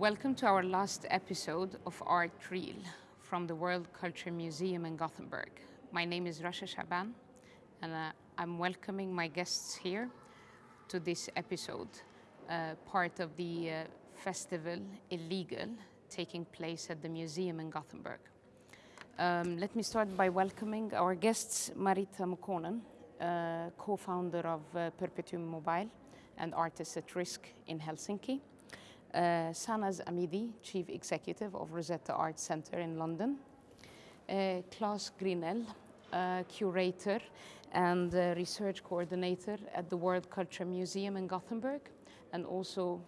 Welcome to our last episode of Art Reel from the World Culture Museum in Gothenburg. My name is Rasha Shaban and uh, I'm welcoming my guests here to this episode, uh, part of the uh, festival Illegal taking place at the museum in Gothenburg. Um, let me start by welcoming our guests, Marita Muukkonen, uh, co-founder of uh, Perpetuum Mobile and Artists at Risk in Helsinki. Uh, Sanaz Amidi, Chief Executive of Rosetta Arts Center in London. Uh, Klas Grinell, uh, Curator and uh, Research Coordinator at the World Culture Museum in Gothenburg and also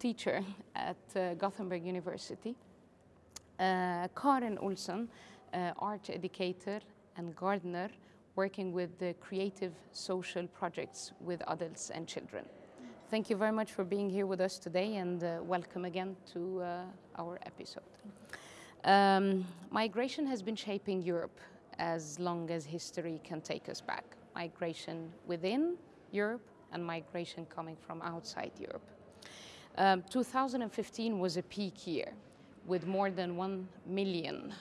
teacher at uh, Gothenburg University. Uh, Karin Olsen, art educator and gardener working with the creative social projects with adults and children. Thank you very much for being here with us today and uh, welcome again to uh, our episode. Um, migration has been shaping Europe as long as history can take us back. Migration within Europe and migration coming from outside Europe. Um, 2015 was a peak year with more than 1 million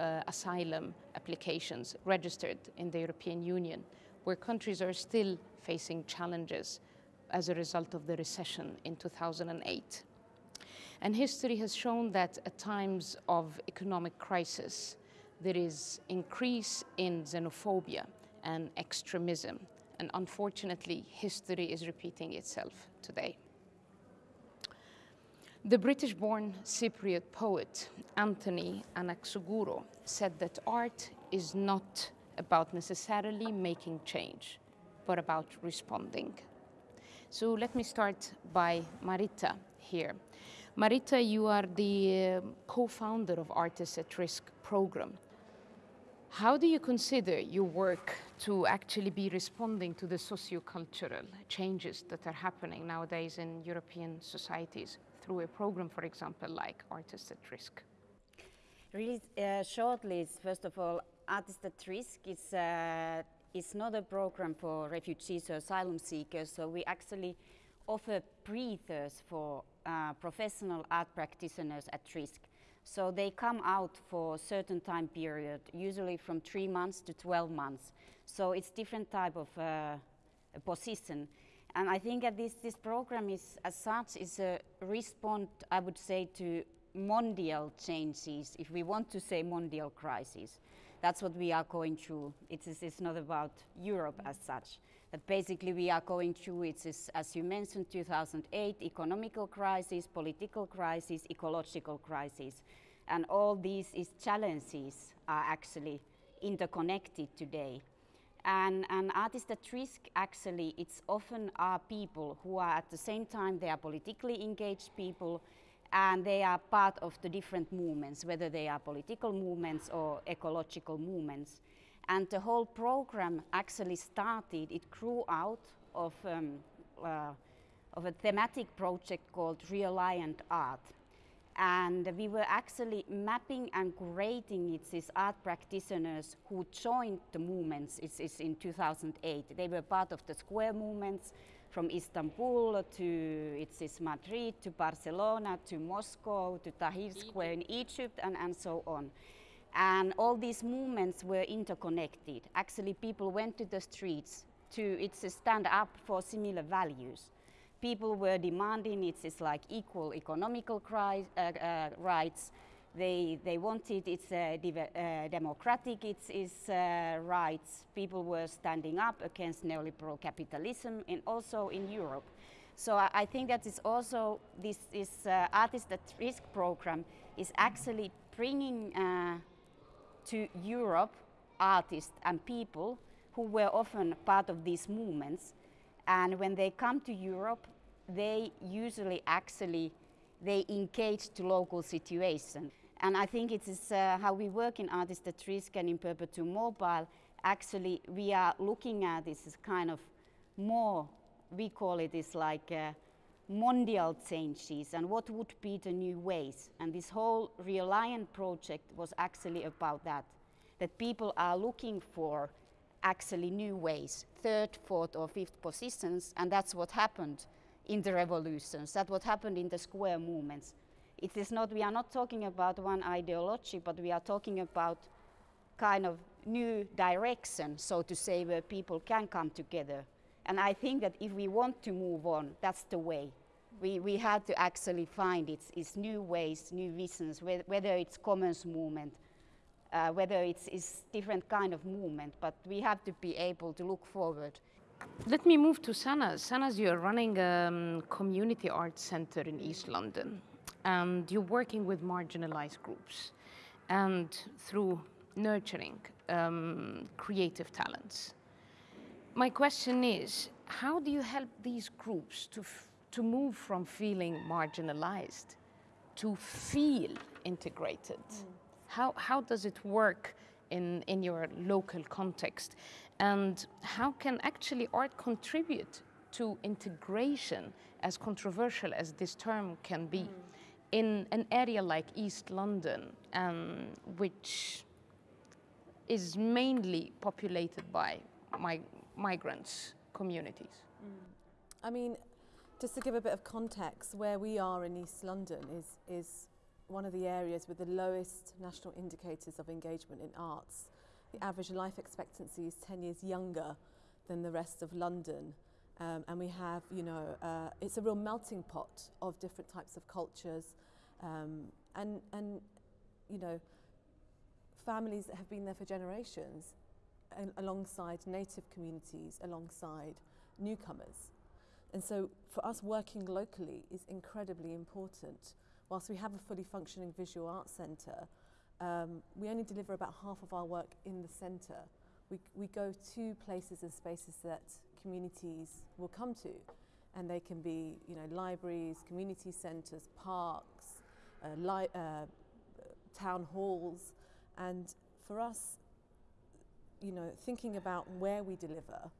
uh, asylum applications registered in the European Union, where countries are still facing challenges as a result of the recession in 2008. And history has shown that at times of economic crisis, there is increase in xenophobia and extremism. And unfortunately, history is repeating itself today. The British-born Cypriot poet Anthony Anaxagorou said that art is not about necessarily making change, but about responding. So let me start by Marita here. Marita, you are the uh, co-founder of Artists at Risk program. How do you consider your work to actually be responding to the socio-cultural changes that are happening nowadays in European societies through a program, for example, like Artists at Risk? Really uh, shortly, first of all, Artists at Risk is uh, it's not a program for refugees or asylum seekers, so we actually offer breathers for uh, professional art practitioners at risk. So they come out for a certain time period, usually from three months to 12 months. So it's different type of uh, position. And I think that this, this program is, as such, is a response, I would say, to mondial changes, if we want to say mondial crisis that's what we are going through. It's, it's not about Europe as such. But basically we are going through, it's, as you mentioned, 2008, economical crisis, political crisis, ecological crisis. And all these is challenges are actually interconnected today. And, and artists at risk actually, it's often are people who are at the same time, they are politically engaged people, and they are part of the different movements, whether they are political movements or ecological movements. And the whole program actually started, it grew out of, um, uh, of a thematic project called Reliant Art. And we were actually mapping and curating it, these art practitioners who joined the movements it's, it's in 2008. They were part of the square movements, from Istanbul to it's, it's Madrid to Barcelona to Moscow to Tahrir Square in Egypt and, and so on. And all these movements were interconnected. Actually, people went to the streets to it's a stand up for similar values. People were demanding it's, it's like equal economical uh, uh, rights, they, they wanted its uh, uh, democratic its, its uh, rights. People were standing up against neoliberal capitalism and also in Europe. So I, I think that is also this, this uh, Artist at Risk program is actually bringing uh, to Europe artists and people who were often part of these movements. And when they come to Europe, they usually actually they engage to local situation. And I think it is uh, how we work in Artists at Risk and in Perpetuum Mobile. Actually, we are looking at this as kind of more, we call it is like uh, mondial changes and what would be the new ways. And this whole Reliant project was actually about that, that people are looking for actually new ways, third, fourth or fifth positions, and that's what happened in the revolutions, that's what happened in the square movements It is not, we are not talking about one ideology, but we are talking about kind of new direction, so to say, where people can come together. And I think that if we want to move on, that's the way. We, we had to actually find its, its new ways, new visions, whether it's commons movement, uh, whether it's, it's different kind of movement, but we have to be able to look forward. Let me move to Sanaz. Sanaz, you're running a um, community arts center in East London, and you're working with marginalized groups, and through nurturing um, creative talents. My question is, how do you help these groups to, to move from feeling marginalized to feel integrated? Mm. How, how does it work in, in your local context? And how can actually art contribute to integration, as controversial as this term can be, mm. In an area like East London, um, which is mainly populated by my, migrants communities? Mm. I mean, just to give a bit of context, where we are in East London is, is one of the areas with the lowest national indicators of engagement in arts. The average life expectancy is 10 years younger than the rest of London. Um, and we have, you know, uh, it's a real melting pot of different types of cultures. Um, and, and, you know, families that have been there for generations alongside native communities, alongside newcomers. And so for us working locally is incredibly important. Whilst we have a fully functioning visual arts centre, um, we only deliver about half of our work in the centre. We, we go to places and spaces that communities will come to. And they can be, you know, libraries, community centres, parks, uh, li uh, town halls. And for us, you know, thinking about where we deliver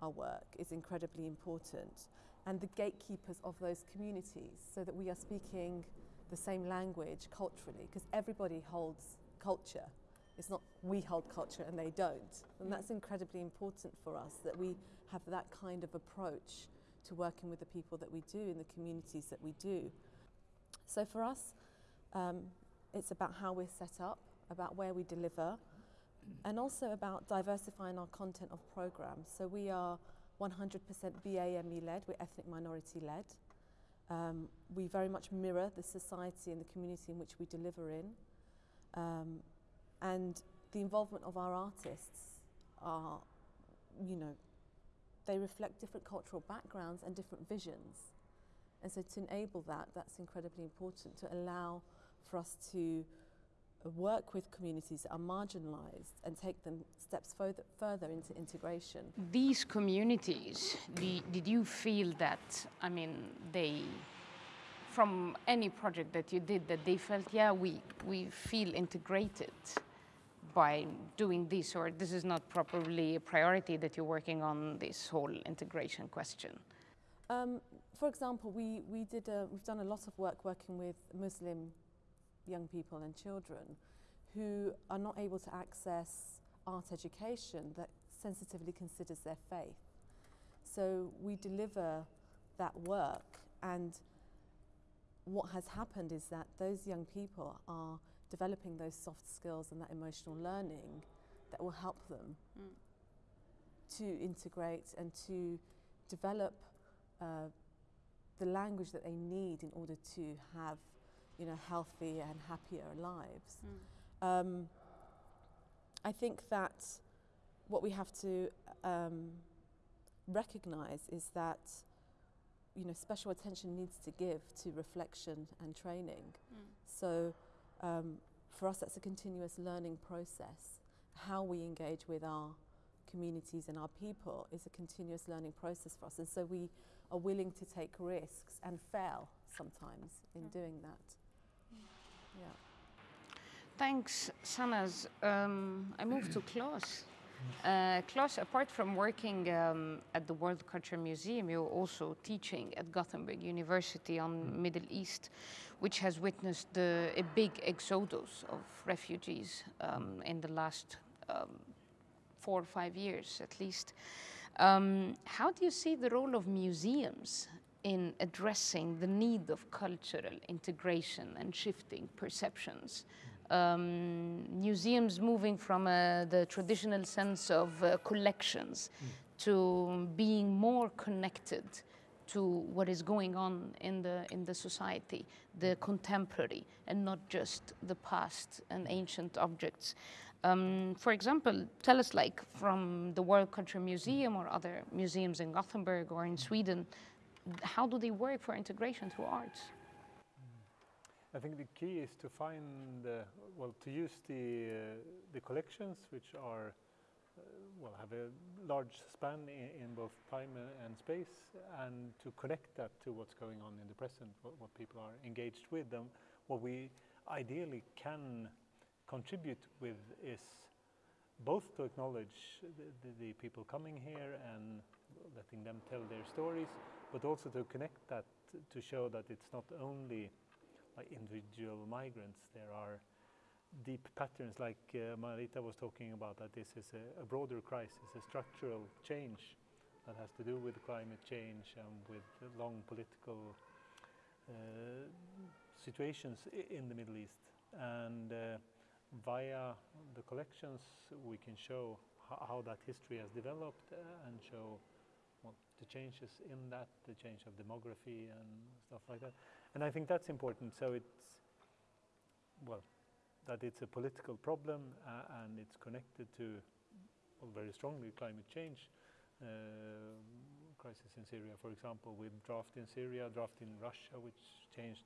our work is incredibly important and the gatekeepers of those communities so that we are speaking the same language culturally because everybody holds culture. It's not we hold culture and they don't. And that's incredibly important for us that we have that kind of approach to working with the people that we do in the communities that we do. So for us, um, it's about how we're set up, about where we deliver, and also about diversifying our content of programs. So we are 100% BAME led, we're ethnic minority led. Um, we very much mirror the society and the community in which we deliver in. Um, and the involvement of our artists are, you know, they reflect different cultural backgrounds and different visions. And so to enable that, that's incredibly important to allow for us to uh, work with communities that are marginalized and take them steps further, further into integration. These communities, did you feel that, I mean, they, from any project that you did, that they felt, yeah, we, we feel integrated by doing this, or this is not probably a priority that you're working on this whole integration question? Um, for example, we, we did a, we've done a lot of work working with Muslim young people and children who are not able to access art education that sensitively considers their faith. So we deliver that work and what has happened is that those young people are developing those soft skills and that emotional learning that will help them mm. to integrate and to develop uh, the language that they need in order to have you know, healthy and happier lives. Mm. Um, I think that what we have to um, recognize is that you know, special attention needs to give to reflection and training. Mm. So um, for us, that's a continuous learning process. How we engage with our communities and our people is a continuous learning process for us. And so we are willing to take risks and fail sometimes in mm. doing that. Yeah. Thanks, Sanaz. Um, I move to Klas. Uh, Klas, apart from working um, at the World Culture Museum, you're also teaching at Gothenburg University on mm. Middle East, which has witnessed the, a big exodus of refugees um, in the last um, four or five years at least. Um, how do you see the role of museums in addressing the need of cultural integration and shifting perceptions. Um, museums moving from uh, the traditional sense of uh, collections to being more connected to what is going on in the in the society, the contemporary, and not just the past and ancient objects. Um, for example, tell us, like from the World Culture Museum or other museums in Gothenburg or in Sweden, how do they work for integration through arts? I think the key is to find, uh, well, to use the, uh, the collections, which are, uh, well, have a large span in, in both time and, and space, and to connect that to what's going on in the present, what, what people are engaged with, and what we ideally can contribute with is both to acknowledge the, the, the people coming here and letting them tell their stories, but also to connect that to show that it's not only like individual migrants. There are deep patterns, like uh, Marita was talking about, that this is a, a, broader crisis, a structural change that has to do with climate change and with long political uh, situations in the Middle East. And uh, via the collections, we can show how that history has developed uh, and show well, the changes in that, the change of demography and stuff like that. And I think that's important. So it's, well, that it's a political problem uh, and it's connected to, well, very strongly climate change. Uh, crisis in Syria, for example, with drought in Syria, drought in Russia, which changed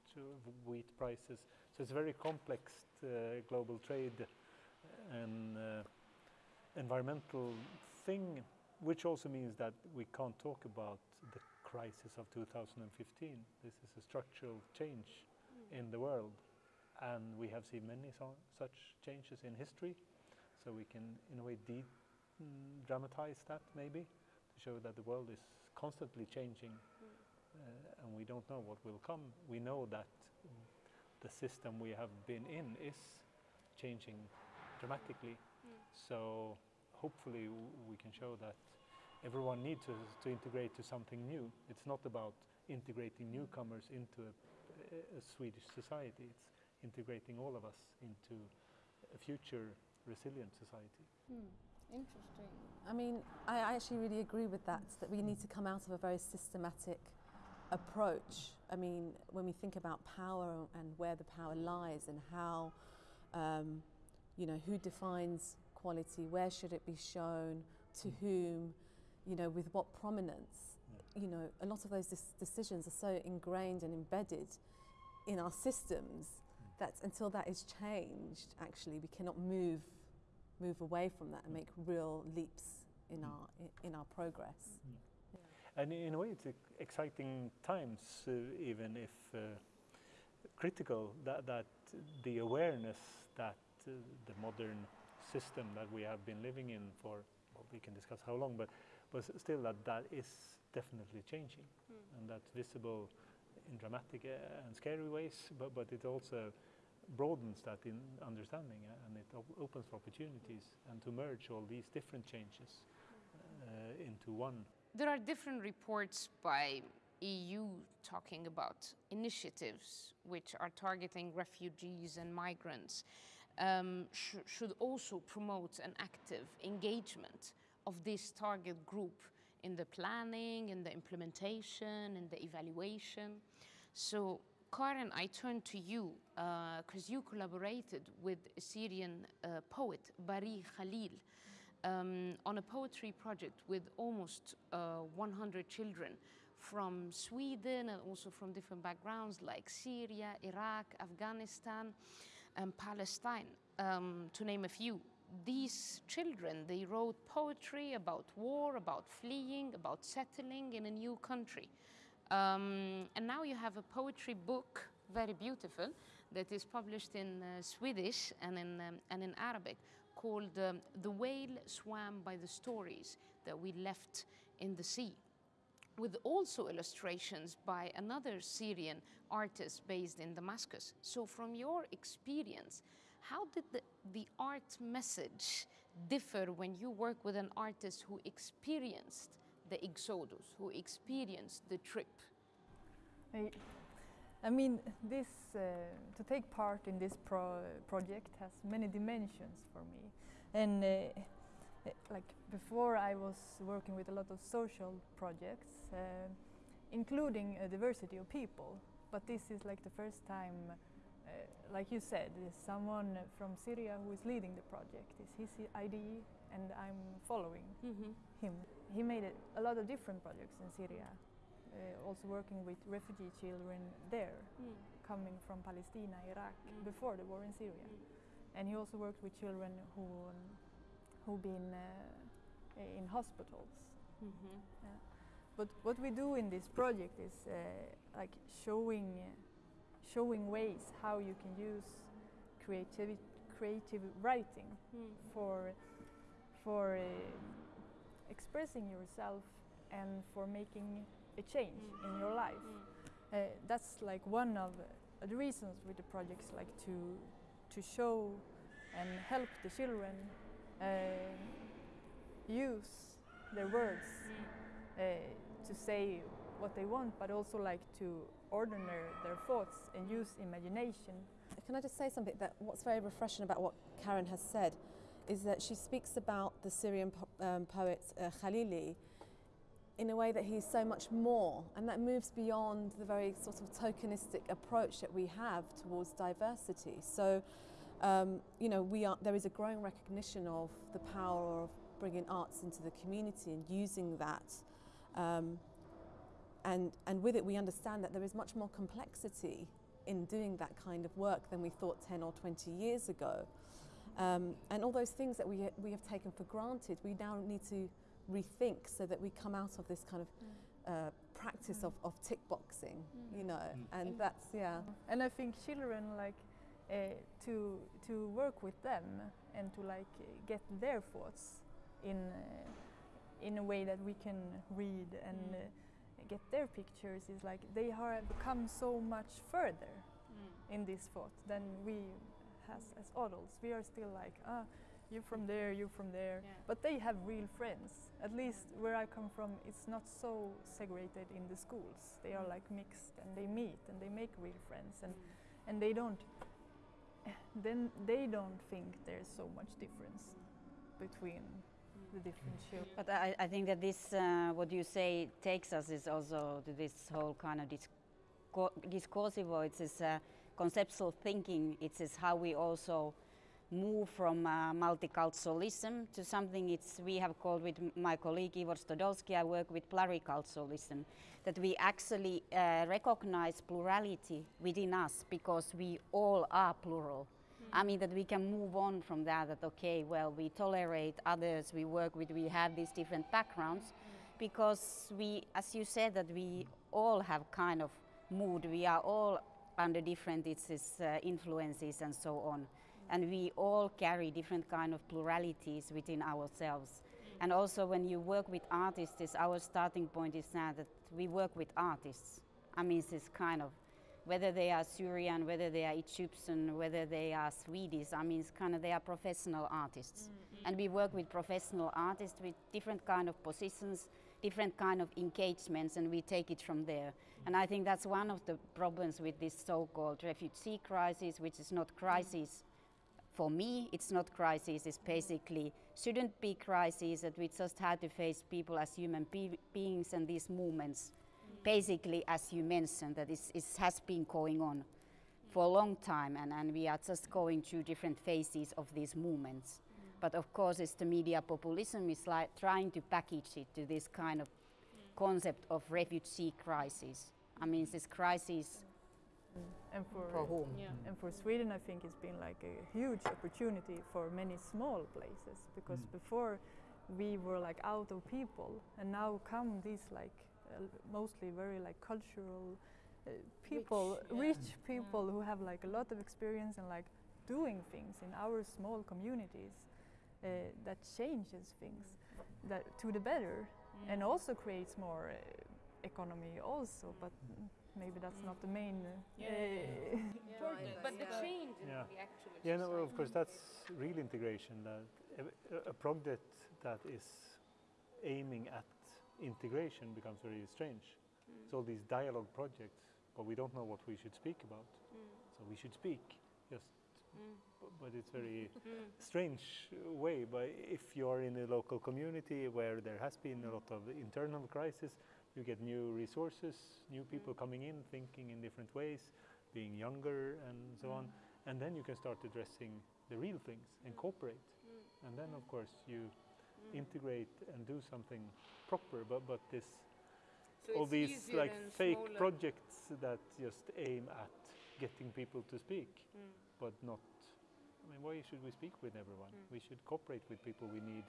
wheat prices. So it's a very complex uh, global trade and uh, environmental thing, which also means that we can't talk about the crisis of 2015. This is a structural change mm. in the world, and we have seen many so such changes in history. So we can, in a way, de mm, dramatize that maybe to show that the world is constantly changing, mm. uh, and we don't know what will come. We know that the system we have been in is changing dramatically. Mm. So hopefully we can show that everyone needs to, to integrate to something new. It's not about integrating newcomers into a, a, Swedish society. It's integrating all of us into a future resilient society. Hmm. Interesting. I mean, I actually really agree with that, that we need to come out of a very systematic approach. I mean, when we think about power and where the power lies and how, um, you know, who defines quality, where should it be shown, to hmm. whom, you know, with what prominence. Yeah. You know, a lot of those decisions are so ingrained and embedded in our systems mm. that until that is changed, actually, we cannot move move away from that and make real leaps in mm. our in, our progress. Mm. Yeah. And in a way, it's exciting times, uh, even if uh, critical. That that the awareness that uh, the modern system that we have been living in for well, we can discuss how long, but but still that that is definitely changing, mm. and that's visible in dramatic uh, and scary ways, but, but it also broadens that in understanding uh, and it op opens for opportunities and to merge all these different changes uh, into one. There are different reports by EU talking about initiatives which are targeting refugees and migrants um, sh should also promote an active engagement of this target group in the planning, in the implementation, in the evaluation. So Karen, I turn to you because uh, you collaborated with a Syrian uh, poet, Bari Khalil, um, on a poetry project with almost uh, 100 children from Sweden and also from different backgrounds like Syria, Iraq, Afghanistan, and Palestine, um, to name a few these children, they wrote poetry about war, about fleeing, about settling in a new country. Um, and now you have a poetry book, very beautiful, that is published in uh, Swedish and in, um, and in Arabic called um, The Whale Swam by the Stories That We Left in the Sea with also illustrations by another Syrian artist based in Damascus. So from your experience, how did the, the art message differ when you work with an artist who experienced the exodus, who experienced the trip? I, I mean, this uh, to take part in this pro project has many dimensions for me, and uh, uh, like before, I was working with a lot of social projects, uh, including a diversity of people. But this is like the first time, like you said, there's someone from Syria who is leading the project. It's his ID, and I'm following Mm-hmm. him. He made a, lot of different projects in Syria, uh, also working with refugee children there, coming from Palestine, Iraq, Mm. before the war in Syria. And he also worked with children who um, who been uh, in hospitals. Mm-hmm. But what we do in this project is uh, like showing showing ways how you can use creative creative writing for for uh, expressing yourself and for making a change in your life. Uh, that's like one of uh, the reasons with the projects, like to to show and help the children uh, use their words uh, to say what they want, but also like to order their thoughts and use imagination. Can I just say something that what's very refreshing about what Karen has said is that she speaks about the Syrian po- um, poet uh, Khalili in a way that he's so much more, and that moves beyond the very sort of tokenistic approach that we have towards diversity. So, um, you know, we are, there is a growing recognition of the power of bringing arts into the community and using that. Um, and, and with it, we understand that there is much more complexity in doing that kind of work than we thought 10 or 20 years ago. Um, and all those things that we, we have taken for granted, we now need to rethink so that we come out of this kind of uh, practice of, of tick boxing, you know, and that's, yeah. And I think children like uh, to to work with them and to like uh, get their thoughts in uh, in a way that we can read and uh, get their pictures is like they have come so much further mm. in this thought than we has as adults. We are still like ah. You're from there, you're from there, Yeah. but they have real friends. At least where I come from, it's not so segregated in the schools. They are mm. like mixed, and they meet and they make real friends, and mm. and they don't eh, then they don't think there's so much difference between the different children. But I, I think that this, uh, what you say, takes us is also to this whole kind of discursive, or it's this uh, conceptual thinking. It's this how we also move from uh, multiculturalism to something it's we have called with my colleague Ivor Stodolsky, I work with pluriculturalism, that we actually uh, recognize plurality within us because we all are plural. I mean that we can move on from that. That okay, well, we tolerate others, we work with, we have these different backgrounds, because we, as you said, that we all have kind of mood. We are all under different uh, influences and so on, and we all carry different kind of pluralities within ourselves. And also, when you work with artists, our starting point is now that we work with artists. I mean, it's kind of whether they are Syrian, whether they are Egyptian, whether they are Swedish. I mean, it's kind of they are professional artists, mm, mm. and we work with professional artists with different kind of positions, different kind of engagements, and we take it from there. Mm. And I think that's one of the problems with this so-called refugee crisis, which is not crisis. For me, it's not crisis. It's basically shouldn't be crisis that we just had to face people as human be- beings and these movements basically, as you mentioned, that it's, it has been going on for a long time, and, and we are just going through different phases of these movements. But of course, it's the media populism is like trying to package it to this kind of concept of refugee crisis. I mean, this crisis mm. And for, for whom? Mm. and for Sweden, I think it's been like a huge opportunity for many small places because mm. before we were like out of people, and now come these like mostly very like cultural uh, people, rich, people who have like a lot of experience in like doing things in our small communities uh, that changes things that to the better and also creates more uh, economy also, but mm, maybe that's not the main. Uh, But the change Yeah. the actual Yeah, no, society of course, that's real integration. That a, a project that is aiming at integration becomes very strange. Mm. It's all these dialogue projects but we don't know what we should speak about. Mm. So we should speak, just. Mm. b- But it's very strange way. But if you're in a local community where there has been a lot of internal crisis, you get new resources, new people coming in, thinking in different ways, being younger and so on, and then you can start addressing the real things and cooperate. And then, of course, you integrate and do something proper. But but this all these like fake projects that just aim at getting people to speak, but not. I mean, why should we speak with everyone? We should cooperate with people we need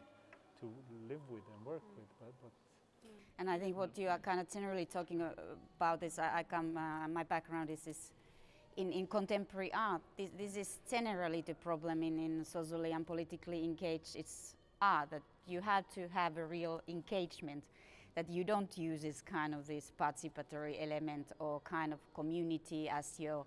to live with and work with. But, but And I think what you are kind of generally talking about is I, I come, uh, my background is, is in, in contemporary art. This, this is generally the problem in, in socially and politically engaged it's art, that you have to have a real engagement, that you don't use this kind of this participatory element or kind of community as your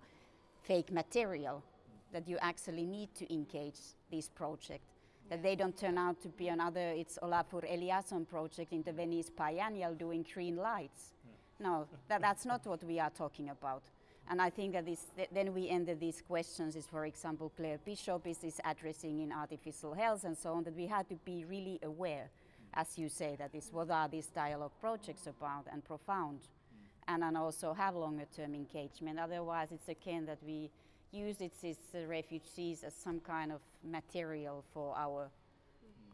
fake material, that you actually need to engage this project that they don't turn out to be another, it's Olafur Eliasson project in the Venice Biennial doing green lights. Hmm. No, that, that's not what we are talking about. And I think that this, th- then we ended these questions is, for example, Claire Bishop is, is addressing in Artificial Hells and so on, that we had to be really aware, as you say, that is what are these dialogue projects about and profound. And then also have longer term engagement. Otherwise, it's again that we use it as uh, refugees as some kind of material for our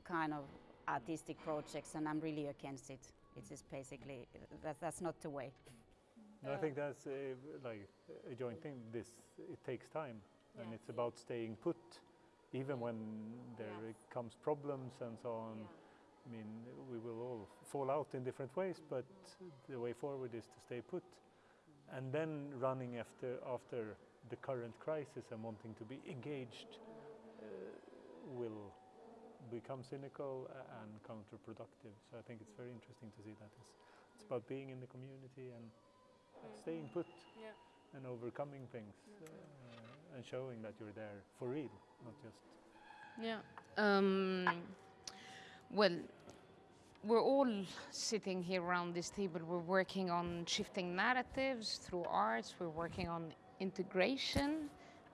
kind of artistic projects, and I'm really against it. It's just basically that, that's not the way. No, I think that's uh, like a joint thing. This it takes time, and it's about staying put, even when there Yes. comes problems and so on. I mean, we will all fall out in different ways, but the way forward is to stay put, and then running after after the current crisis and wanting to be engaged uh, will become cynical and counterproductive. So I think it's very interesting to see that. It's, it's about being in the community and staying put Yeah. and overcoming things uh, and showing that you're there for real, not just. Yeah. Um, well, we're all sitting here around this table. We're working on shifting narratives through arts. We're working on integration,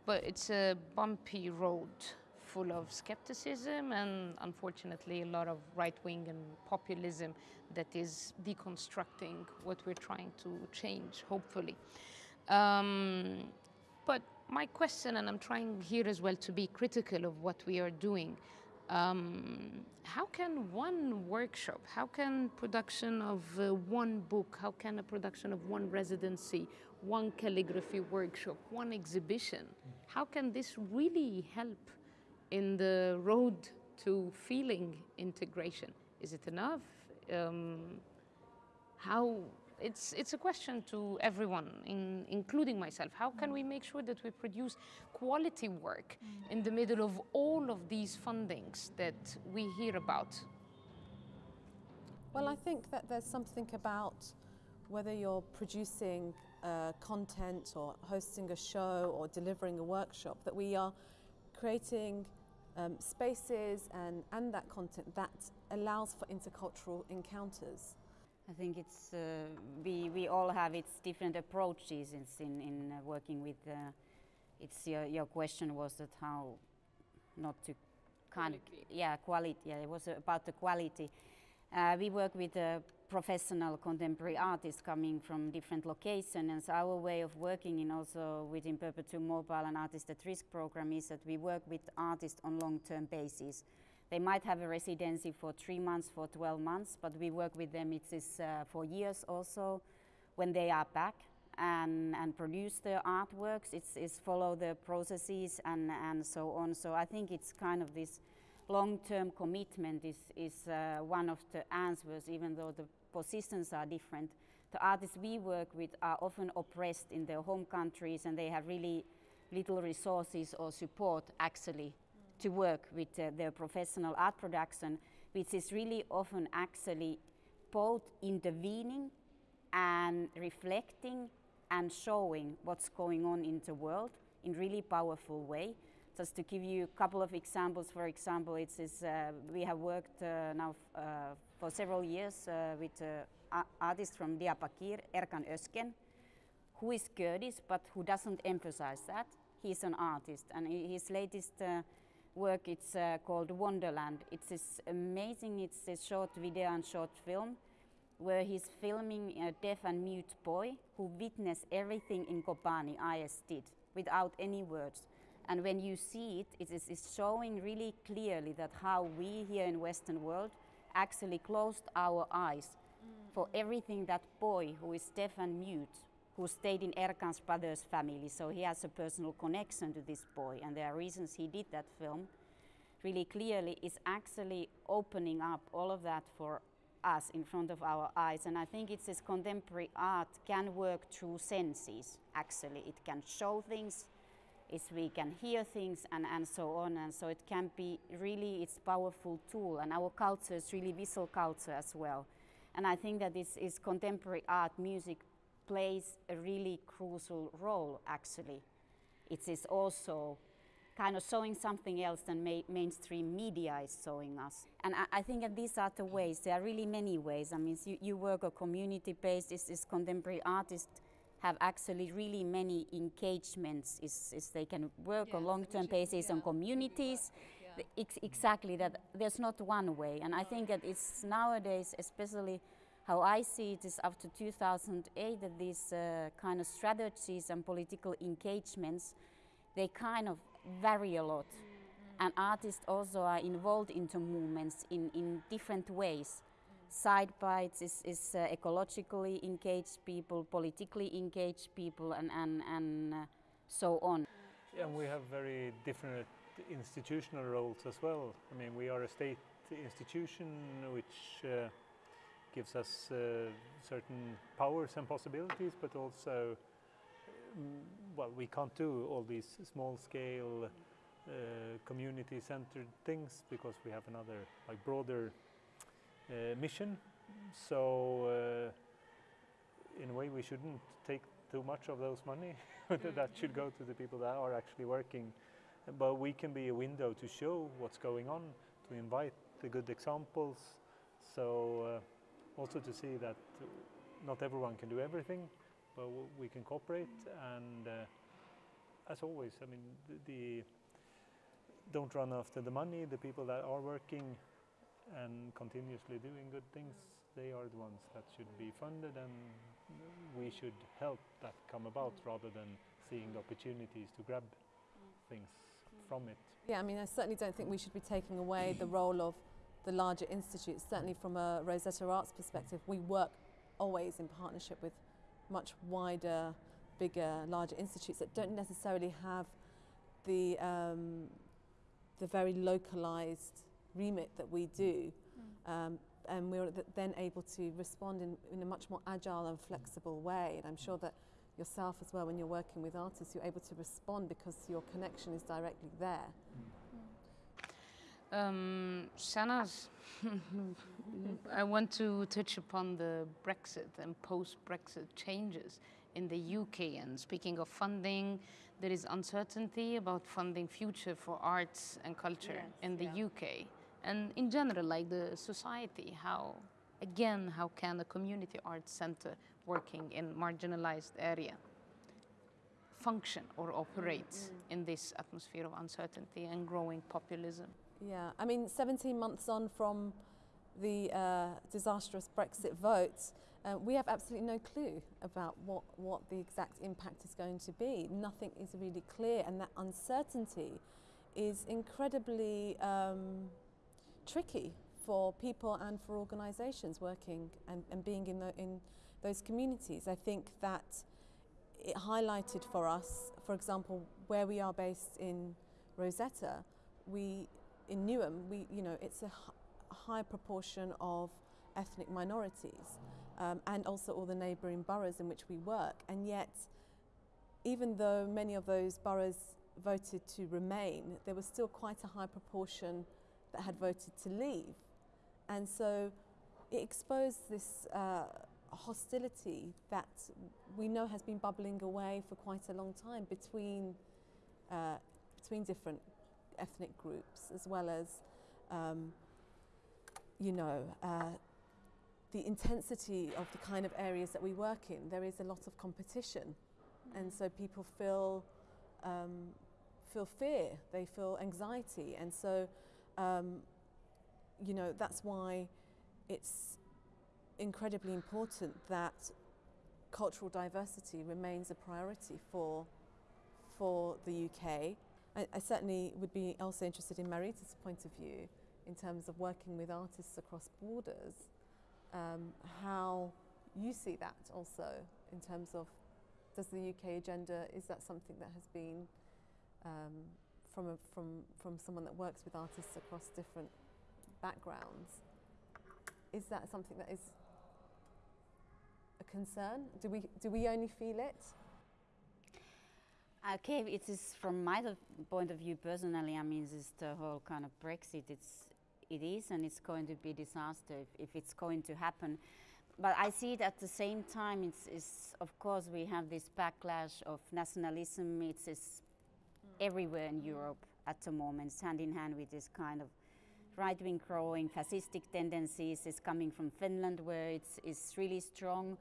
but it's a bumpy road full of skepticism and unfortunately a lot of right wing and populism that is deconstructing what we're trying to change, hopefully. Um, but my question, and I'm trying here as well to be critical of what we are doing. Um, how can one workshop, how can production of uh, one book, how can a production of one residency, one calligraphy workshop, one exhibition, how can this really help in the road to feeling integration? Is it enough? Um, how it's it's a question to everyone in, including myself how can we make sure that we produce quality work in the middle of all of these fundings that we hear about Well, I think that there's something about whether you're producing uh, content or hosting a show or delivering a workshop, that we are creating um, spaces and, and that content that allows for intercultural encounters. I think it's uh, we we all have its different approaches in in, in uh, working with. Uh, it's your your question was that how not to kind of yeah quality yeah it was about the quality. Uh, we work with uh, professional contemporary artists coming from different locations, and so our way of working in also within Perpetuum Mobile and Artist at Risk program is that we work with artists on long-term basis. They might have a residency for three months, for 12 months, but we work with them, it is uh, for years also when they are back and, and produce their artworks. It's, it's follow the processes and, and so on. So I think it's kind of this long-term commitment is, is uh, one of the answers, even though the positions are different. The artists we work with are often oppressed in their home countries and they have really little resources or support actually to work with uh, their professional art production, which is really often actually both intervening and reflecting and showing what's going on in the world in really powerful way. Just to give you a couple of examples, for example, it's, it's uh, we have worked uh, now uh, for several years uh, with uh, artists from Diyarbakir, Erkan Özgen, who is Kurdish but who doesn't emphasize that. He's an artist, and his latest uh, work it's uh, called Wonderland. It's this amazing. It's a short video and short film where he's filming a deaf and mute boy who witnessed everything in Kobani IS did without any words. And when you see it, it is showing really clearly that how we here in Western world actually closed our eyes for mm. everything that boy who is deaf and mute, who stayed in Erkan's brother's family, so he has a personal connection to this boy, and there are reasons he did that film really clearly, is actually opening up all of that for us in front of our eyes. And I think it's this contemporary art can work through senses, actually. It can show things, it's, we can hear things and, and so on. And so it can be really, it's powerful tool. And our culture is really visual culture as well. And I think that this is contemporary art, music plays a really crucial role, actually. It is also kind of showing something else than ma mainstream media is showing us. And I, I, think that these are the ways, there are really many ways. I mean, you, you work a community-based, is, is contemporary artists have actually really many engagements, is, is they can work on long-term basis yeah, on communities. Yeah. Ex exactly, that there's not one way. And I think that it's nowadays, especially how I see it is after 2008, that these uh, kind of strategies and political engagements, they kind of vary a lot. Mm-hmm. And artists also are involved into movements in, in different ways. Side bites is, is uh, ecologically engaged people, politically engaged people, and, and, and uh, so on. Yeah, and we have very different institutional roles as well. I mean, we are a state institution which uh, gives us uh, certain powers and possibilities, but also well, we can't do all these small scale uh, community centered things because we have another like broader mission. So uh, in a way we shouldn't take too much of those money. that should go to the people that are actually working. But we can be a window to show what's going on, to invite the good examples. So uh, also to see that not everyone can do everything but we can cooperate. And uh, as always, I mean, the, the, don't run after the money. The people that are working and continuously doing good things, they are the ones that should be funded, and we should help that come about mm. rather than seeing the opportunities to grab mm. things mm. from it. Yeah, I mean, I certainly don't think we should be taking away the role of the larger institutes. Certainly, from a Rosetta Arts perspective, we work always in partnership with much wider, bigger, larger institutes that don't necessarily have the, um, the very localized remit that we do. Mm. Um, and we're then able to respond in, in a much more agile and flexible way. And I'm sure that yourself as well, when you're working with artists, you're able to respond because your connection is directly there. Um, Shahnaz, I want to touch upon the Brexit and post-Brexit changes in the UK. And speaking of funding, there is uncertainty about funding future for arts and culture yes, in the yeah. UK. And in general, like the society, how, again, how can a community arts center working in marginalized area function or operate mm -hmm. in this atmosphere of uncertainty and growing populism? Yeah, I mean, 17 months on from the uh, disastrous Brexit vote, uh, we have absolutely no clue about what, what the exact impact is going to be. Nothing is really clear, and that uncertainty is incredibly um, tricky for people and for organisations working and, and being in, the, in those communities. I think that it highlighted for us, for example, where we are based in Rosetta, we in Newham, we, you know, it's a high proportion of ethnic minorities um, and also all the neighbouring boroughs in which we work. And yet, even though many of those boroughs voted to remain, there was still quite a high proportion that had voted to leave. And so it exposed this uh, hostility that we know has been bubbling away for quite a long time between, uh, between different ethnic groups as well as, um, you know, uh, the intensity of the kind of areas that we work in. There is a lot of competition and so people feel um, feel fear, they feel anxiety, and so um, you know that's why it's incredibly important that cultural diversity remains a priority for for the UK. I, I certainly would be also interested in Marita's point of view in terms of working with artists across borders, um, how you see that also in terms of does the UK agenda, is that something that has been um, from, a, from, from someone that works with artists across different backgrounds, is that something that is a concern? Do we, do we only feel it? Uh, okay, it is from my point of view personally. I mean, this the whole kind of Brexit. It's it is, and it's going to be a disaster if, if it's going to happen. But I see it at the same time. It's, it's of course we have this backlash of nationalism. It's, it's everywhere in Europe at the moment. Hand in hand with this kind of right-wing growing fascistic tendencies. is coming from Finland, where it's, it's really strong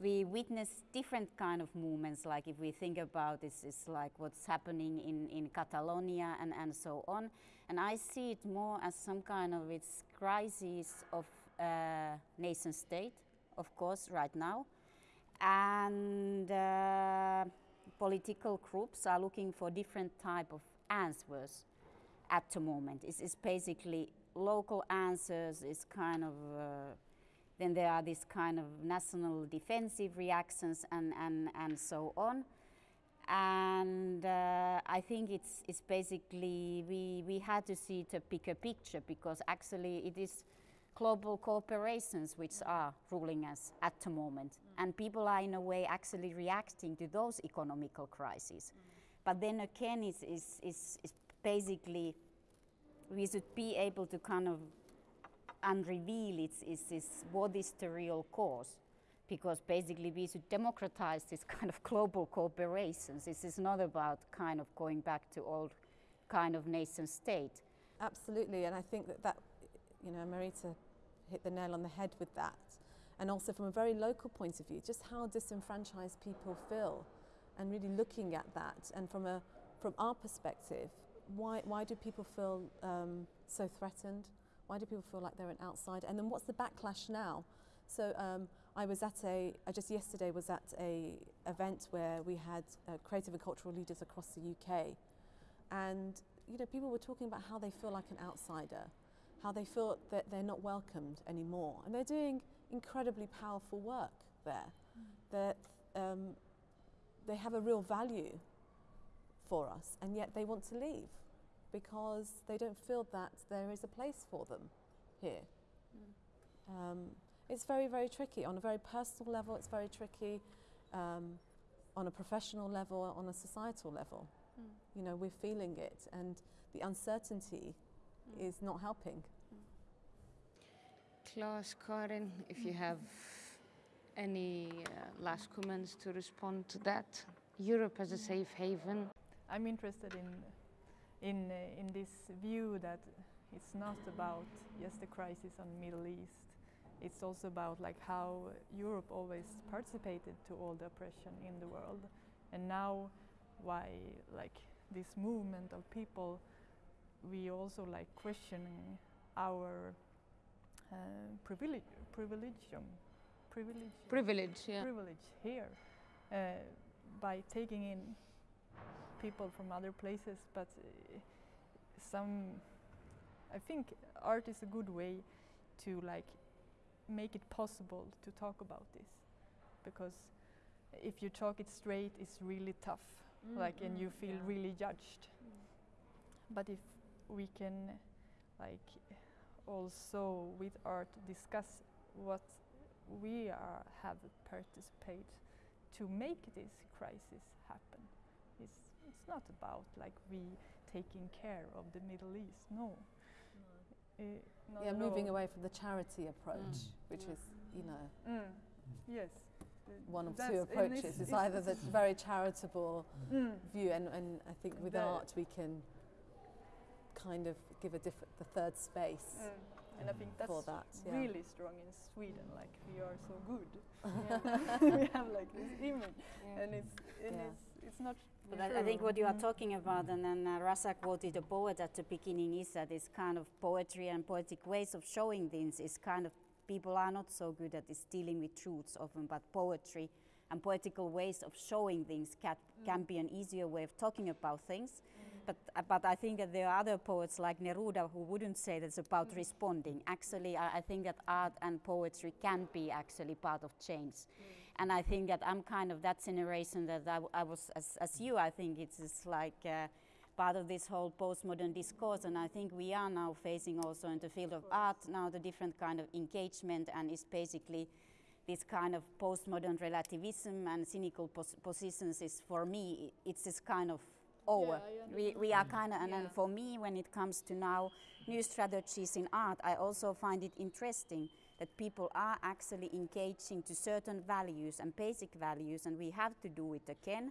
we witness different kind of movements like if we think about this it's like what's happening in, in catalonia and, and so on and i see it more as some kind of its crisis of uh, nation state of course right now and uh, political groups are looking for different type of answers at the moment it's, it's basically local answers is kind of uh, then there are these kind of national defensive reactions and, and, and so on. And uh, I think it's, it's basically, we, we had to see the bigger picture because actually it is global corporations which are ruling us at the moment. Mm. And people are in a way actually reacting to those economical crises. Mm. But then again, it's, it's, it's, it's basically, we should be able to kind of and reveal its, its, its, what is the real cause. Because basically we should democratize this kind of global corporations. This is not about kind of going back to old kind of nation state. Absolutely, and I think that that, you know, Marita hit the nail on the head with that. And also from a very local point of view, just how disenfranchised people feel and really looking at that. And from, a, from our perspective, why, why do people feel um, so threatened? Why do people feel like they're an outsider? And then what's the backlash now? So um, I was at a, I just yesterday was at a event where we had uh, creative and cultural leaders across the UK. And, you know, people were talking about how they feel like an outsider, how they feel that they're not welcomed anymore. And they're doing incredibly powerful work there. Mm. That um, they have a real value for us, and yet they want to leave because they don't feel that there is a place for them here. Mm. Um, it's very, very tricky. On a very personal level, it's very tricky. Um, on a professional level, on a societal level. Mm. You know, we're feeling it, and the uncertainty mm. is not helping. Klas, Karin, if you have any uh, last comments to respond to that. Europe as a safe haven. I'm interested in in, uh, in this view that it's not about just the crisis on the Middle East. It's also about like how Europe always participated to all the oppression in the world, and now why like this movement of people, we also like questioning our uh, privilege, privilegium, privilege, privilege, yeah. privilege here uh, by taking in people from other places, but uh, some, I think art is a good way to like make it possible to talk about this, because if you talk it straight, it's really tough, mm, like, and you feel yeah. really judged. Mm. But if we can, like, also with art discuss what we are, have participated to make this crisis happen it's it's not about like we taking care of the Middle East. No. no. Uh, yeah, moving all. away from the charity approach, mm. which is, you know, mm. yes, one of two approaches. It's, it's either the very charitable mm. view, and, and I think with the art we can kind of give a different, the third space. Mm. And I think that's that, yeah. really strong in Sweden. Like we are so good. we have like this image, yeah. and it's and Yeah. it's, it's not But I, I think what you are Mhm. talking about, and then uh, Rasa quoted a poet at the beginning, is that this kind of poetry and poetic ways of showing things is kind of people are not so good at this dealing with truths often, but poetry and poetical ways of showing things can, can be an easier way of talking about things. But, but I think that there are other poets like Neruda who wouldn't say that's about responding. Actually, I, I think that art and poetry can be actually part of change. And I think that I'm kind of that generation that I was, as, as you, I think it's like uh, part of this whole postmodern discourse. And I think we are now facing also in the field of art now the different kind of engagement and it's basically this kind of postmodern relativism and cynical pos- positions is for me, it's this kind of Oh, over. we, we are mm. kind of, and then for me, when it comes to now new strategies in art, I also find it interesting that people are actually engaging to certain values and basic values, and we have to do it again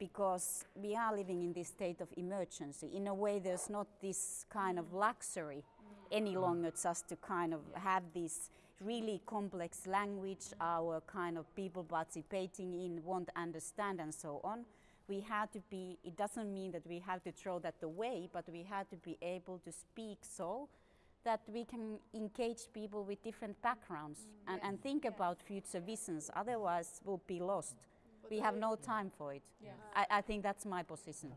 because we are living in this state of emergency. In a way, there's not this kind of mm. luxury mm. any longer just to kind of have this really complex language, our kind of people participating in, won't understand, and so on. We had to be, it doesn't mean that we have to throw that away, but we had to be able to speak so that we can engage people with different backgrounds and, and think about future visions. Otherwise, we'll be lost. We have no time for it. I, I think that's my position.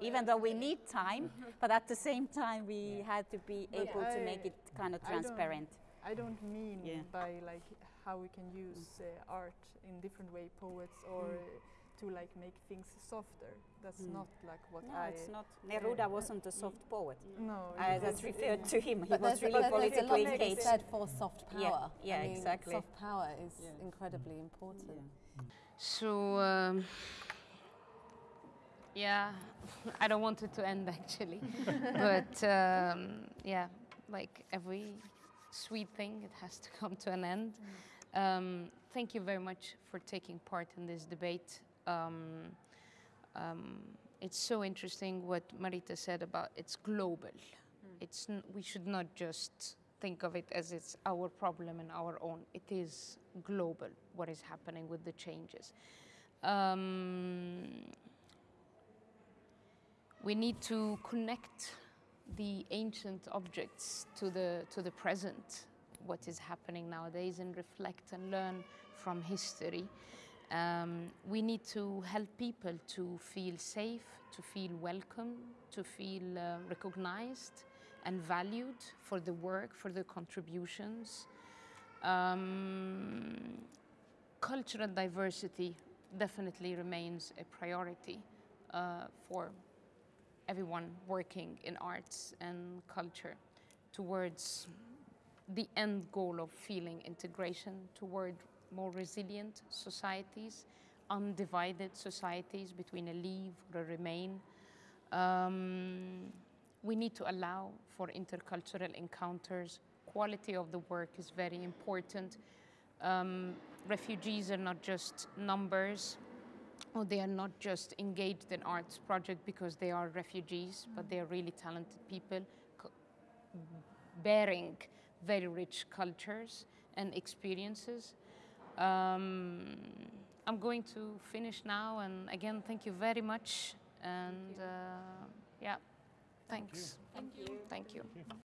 Even though we need time, but at the same time, we had to be able to make it kind of I don't- transparent. I don't mean Yeah. by like how we can use uh, art in different way, poets, or Mm. Uh, to like make things softer. That's Mm. not like what No, I. it's not. Neruda wasn't a soft poet. No, I, it that's was- referred to him. He But was really but there's a lot politically to be said for soft power. Yeah, yeah, I mean, exactly. Soft power is Yeah. incredibly important. Yeah. So, um, yeah, I don't want it to end actually. but um, yeah, like every sweet thing, it has to come to an end. Um, thank you very much for taking part in this debate. Um, um, it's so interesting what Marita said about it's global. It's n- we should not just think of it as it's our problem and our own. It is global what is happening with the changes. Um, we need to connect the ancient objects to the to the present what is happening nowadays and reflect and learn from history um, we need to help people to feel safe to feel welcome to feel uh, recognized and valued for the work for the contributions. Um, cultural diversity definitely remains a priority uh, for everyone working in arts and culture towards the end goal of feeling integration toward more resilient societies, undivided societies between a leave or a remain. Um, we need to allow for intercultural encounters. Quality of the work is very important. Um, refugees are not just numbers, or they are not just engaged in arts project because they are refugees, but they are really talented people bearing very rich cultures and experiences. Um, I'm going to finish now, and again, thank you very much. And uh, yeah, thanks. Thank you. Thank you. Thank you.